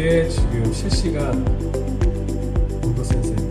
지금 실시간 온도 센서